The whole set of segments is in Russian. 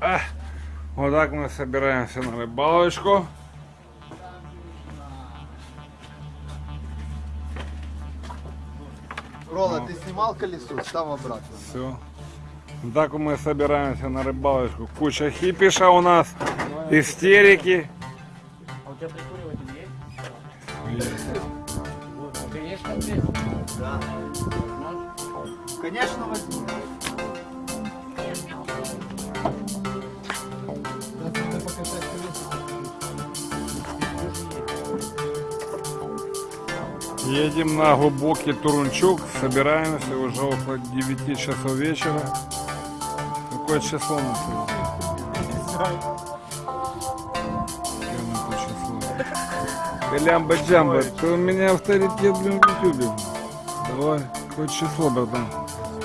Вот так мы собираемся на рыбалочку. Рола, ты снимал колесо, став обратно. Все. Так мы собираемся на рыбалочку. Куча хипиша у нас, истерики. А у тебя прикуриватель есть? Есть. Да. Конечно, возьму. Едем на глубокий Турунчук. Собираемся уже около 9 часов вечера. Какое число на сегодня? Лямба джамба, ты у меня авторитет блин, в ютубе. Давай, какое число, братан?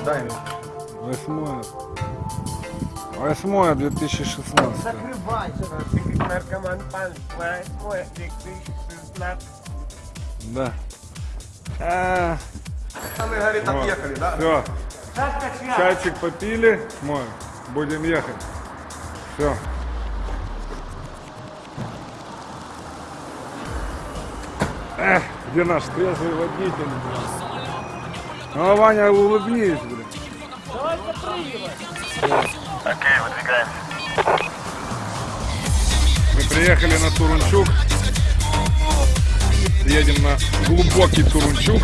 Дай Восьмое. Восьмое 2016. Закрывайся. Наркоман пан, восьмой, 2016. Да. А, Мы, говорит, отъехали, да? все. Чайчик попили, мой. Будем ехать. Все. Эх, где наш трезвый водитель? Ну, Ваня, улыбнись, блин. Окей, выдвигаемся. Мы приехали на Турунчук. Едем на глубокий Турунчук.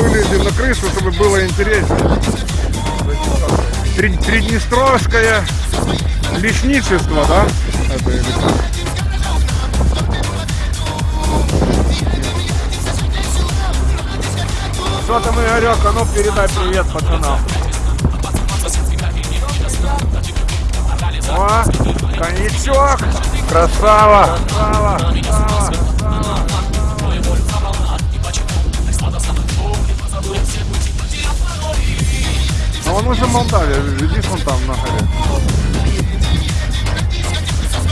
Вылезем на крышу, чтобы было интереснее. Три- Приднестровское лесничество, да? Это или как? Что там, Игорек, а ну передай привет пацанам. О, коньячок! Красава! Красава! красава. А он уже в Молдавии, видишь, он там на горе.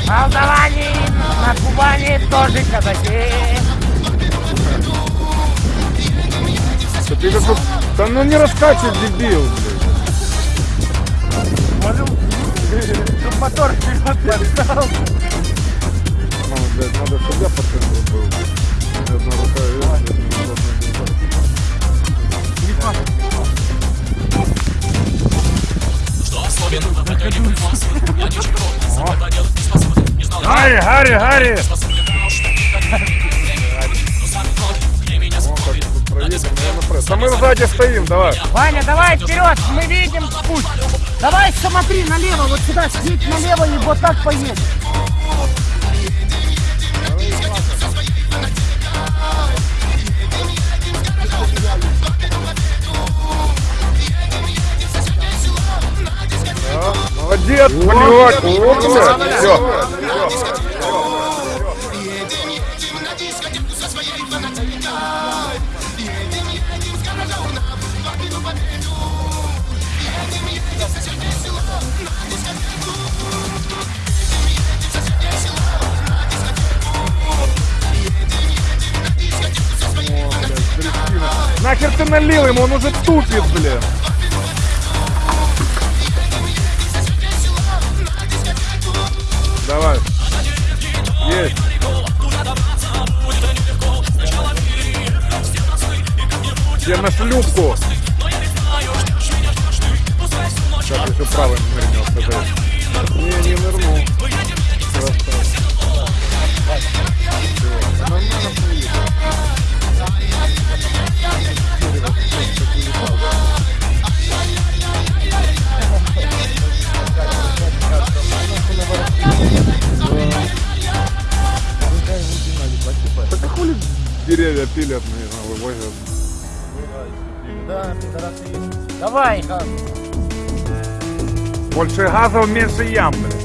Молдаване на Кубани тоже казаки. Да ты как... Да ну не раскачивай, дебил, блядь. Мотор вперед подстал. Ну, блядь, надо, чтобы я пацан был. Одна рука одна вниз. Гарри, Гарри, Гарри! Да мы сзади стоим, давай. Ваня, давай вперед, мы видим путь. Давай смотри налево, вот сюда, съедь налево и вот так поедь. Молодец, блядь. Все. Налил ему, он уже тупит, блин. Давай. Есть. Где на шлюпку? Сейчас еще правым нырнет. Не, не нырнул. Красава. Всё. Нормально поедет. Пилят, наверное, вывозят. Да, пидорасы есть. Давай. Больше газов, меньше ям, блядь.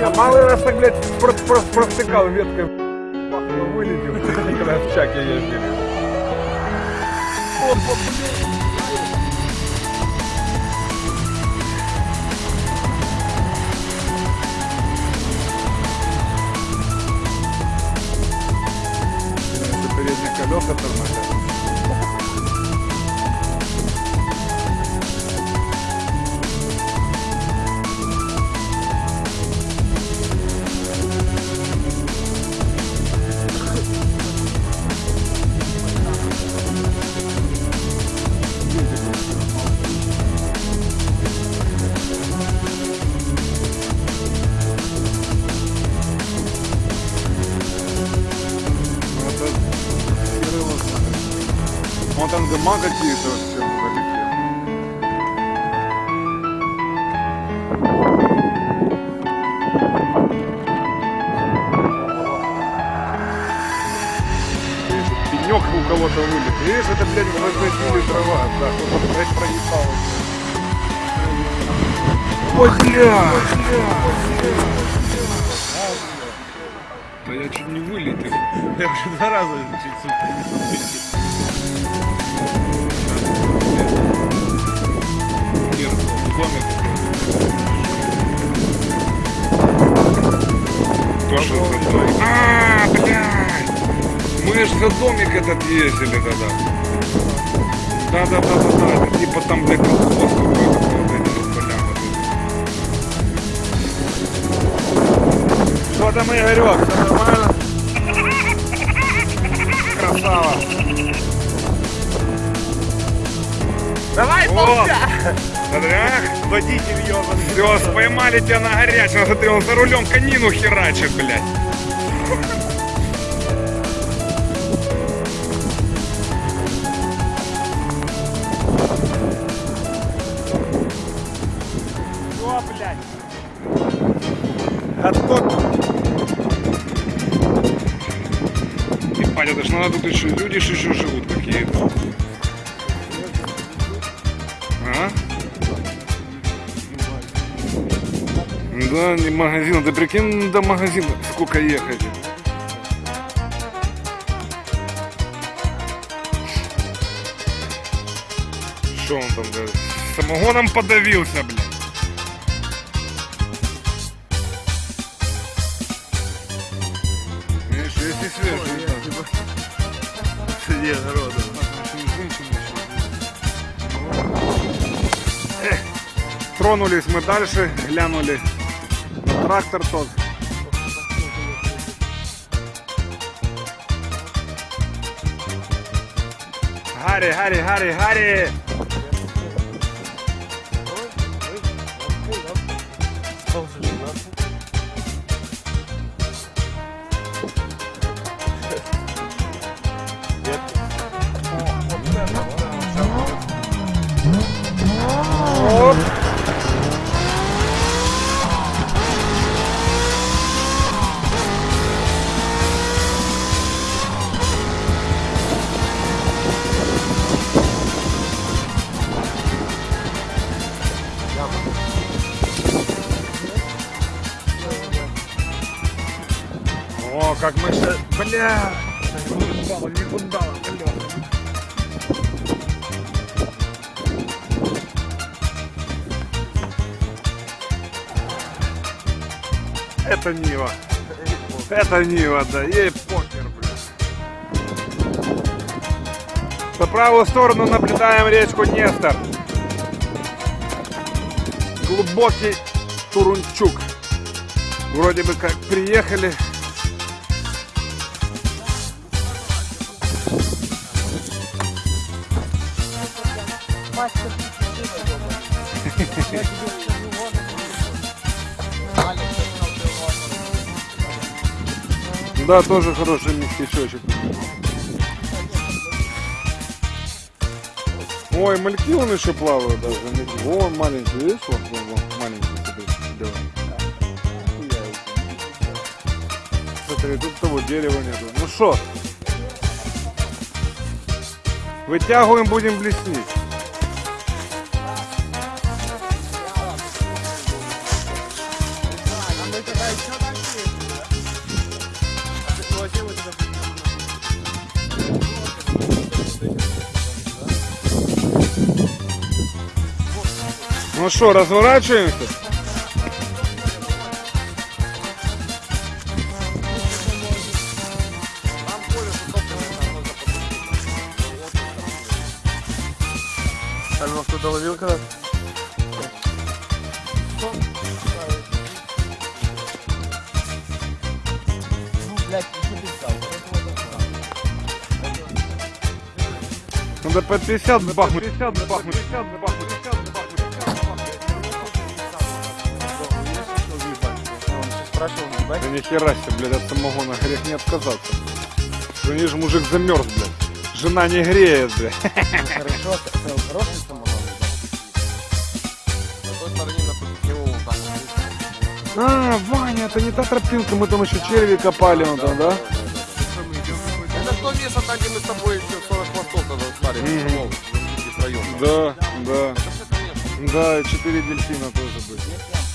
Присел. А малый раз так, блядь, про- про- провтыкал веткой. Пахнул, вылетел, когда в чаке ездили. Это передние колеса тормозят. Дома какие-то вообще Пенек у кого-то вылет. Видишь, это, блядь, возразили трава. Да, кто-то, блядь, проебал. Ой, бля! Да я чуть не вылетел. Я уже два раза чуть домик. Тоже за домик. А, блядь! Мы ж за домик этот ездили тогда. Да, да, да, да, да. Это типа там, блядь, колхоз какой-то. Что там, Игорек? Все нормально? Красава. Давай, О! Ах, Водитель ебаный. Все, поймали тебя на горячем. Смотри, он за рулем конину херачит, блядь. О, блядь. Готов. Ебать, это ж надо тут еще, люди еще живут какие-то. Да, не магазин. Ты прикинь, до магазина сколько ехать. Что он там, да? Самогоном подавился, блядь. Видишь, если свежий, да. Среди огорода. Тронулись мы дальше, глянули трактор тот. Гарри, Гарри, Гарри, Гарри! Как мы сейчас... Бля! Упало, не кудало, колеса. Это Нива. Это Нива, да. Ей покер, блин. По правую сторону наблюдаем речку Нестор. Глубокий Турунчук. Вроде бы как приехали. Да, тоже хороший местечочек. Ой, мальки он еще плавают даже. Вон маленький, видишь, вон, вон, вон, маленький. белый. Смотри, тут того дерева нету. Ну что? Вытягиваем, будем блеснить. Ну что, разворачиваемся? Его кто-то ловил когда взял. Надо по 50 бахнуть. 50 бахнуть. 50 бахнуть. 50 спрашивал, ебать. Да нихера себе, блядь, от самогона грех не отказаться. Что не же мужик замерз, блядь. Жена не греет, блядь. Хорошо, это хороший самогон. А, Ваня, это не та тропинка, мы там еще черви копали, он там, да? Это то место, там, где мы с тобой еще 40 хвостов тогда стали. Да, да. Да, и четыре дельфина тоже были.